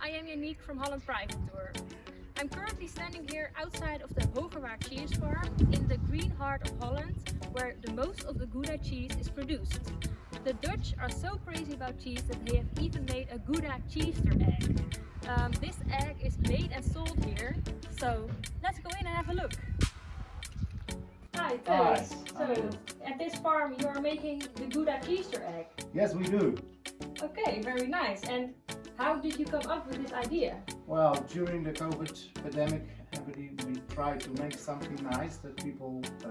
Hi, I am Yannick from Holland Private Tour. I'm currently standing here outside of the Hogerwaard cheese farm in the green heart of Holland where the most of the Gouda cheese is produced. The Dutch are so crazy about cheese that they have even made a Gouda cheester egg. Um, this egg is made and sold here, so let's go in and have a look. Hi, Thijs. So, at this farm you are making the Gouda cheester egg. Yes, we do. Okay, very nice. And how did you come up with this idea? Well, during the COVID pandemic, we, we tried to make something nice that people uh,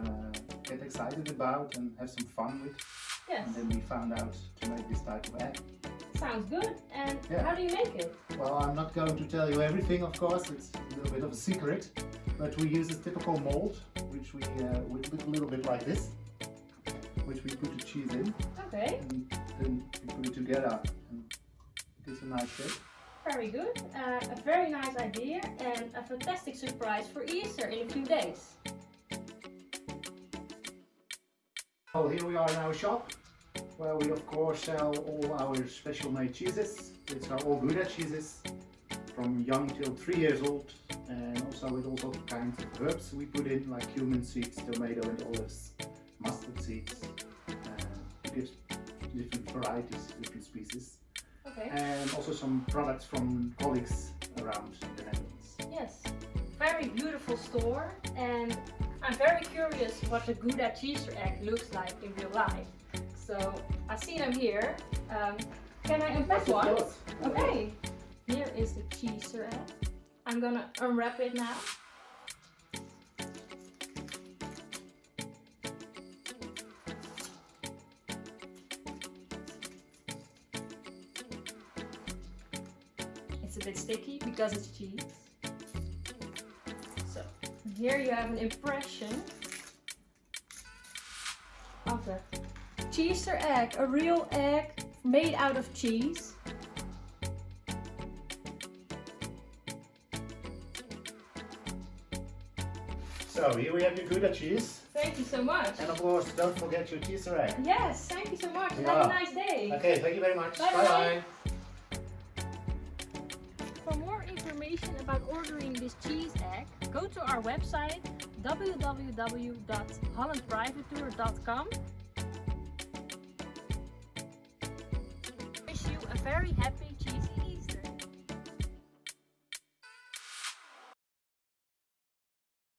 get excited about and have some fun with. Yes. And then we found out to make this type of egg. Sounds good. And Yeah. how do you make it? Well, I'm not going to tell you everything, of course. It's a little bit of a secret. But we use a typical mold, which we uh, would look a little bit like this, which we put the cheese in, Okay, and then we put it together, and it gives a nice shape. very good. Uh, a very nice idea and a fantastic surprise for Easter in a few days. Well, here we are in our shop, where we of course sell all our special made cheeses. It's our all Gouda cheeses, from young till three years old, and also with all sorts of kinds of herbs we put in, like cumin seeds, tomato and olives, mustard seeds. Uh, different varieties, different species, Okay. and also some products from colleagues around the Netherlands. Yes. Very beautiful store and I'm very curious what the Gouda Cheese egg looks like in real life. So I see them here. Um, can I unpack one? course. Okay. Here is the cheese egg. I'm gonna unwrap it now. A bit sticky because it's cheese. So here you have an impression of the cheeser egg, a real egg made out of cheese. So here we have your Gouda cheese, Thank you so much. and of course don't forget your cheeser egg. Yes, thank you so much. Yeah. Have a nice day. Okay, thank you very much. Bye bye. bye. For this cheese egg, go to our website www.hollandprivatetour.com. Wish you a very happy